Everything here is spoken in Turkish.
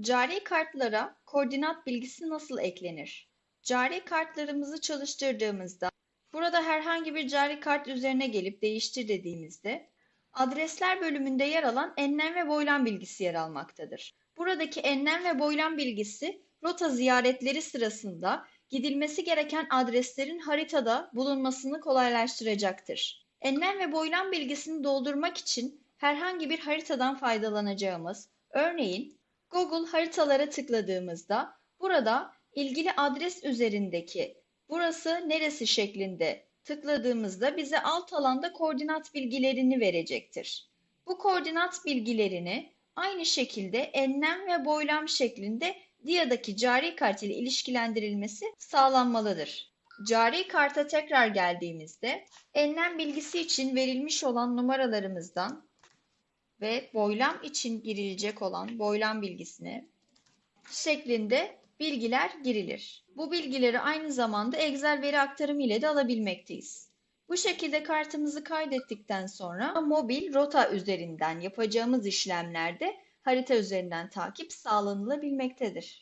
Cari kartlara koordinat bilgisi nasıl eklenir? Cari kartlarımızı çalıştırdığımızda burada herhangi bir cari kart üzerine gelip değiştir dediğimizde adresler bölümünde yer alan enlem ve boylam bilgisi yer almaktadır. Buradaki enlem ve boylam bilgisi rota ziyaretleri sırasında gidilmesi gereken adreslerin haritada bulunmasını kolaylaştıracaktır. Enlem ve boylam bilgisini doldurmak için herhangi bir haritadan faydalanacağımız, örneğin Google haritalara tıkladığımızda burada ilgili adres üzerindeki burası neresi şeklinde tıkladığımızda bize alt alanda koordinat bilgilerini verecektir. Bu koordinat bilgilerini aynı şekilde enlem ve boylam şeklinde DIA'daki cari kart ile ilişkilendirilmesi sağlanmalıdır. Cari karta tekrar geldiğimizde enlem bilgisi için verilmiş olan numaralarımızdan ve boylam için girilecek olan boylam bilgisine şeklinde bilgiler girilir. Bu bilgileri aynı zamanda Excel veri aktarımı ile de alabilmekteyiz. Bu şekilde kartımızı kaydettikten sonra mobil rota üzerinden yapacağımız işlemlerde harita üzerinden takip sağlanılabilmektedir.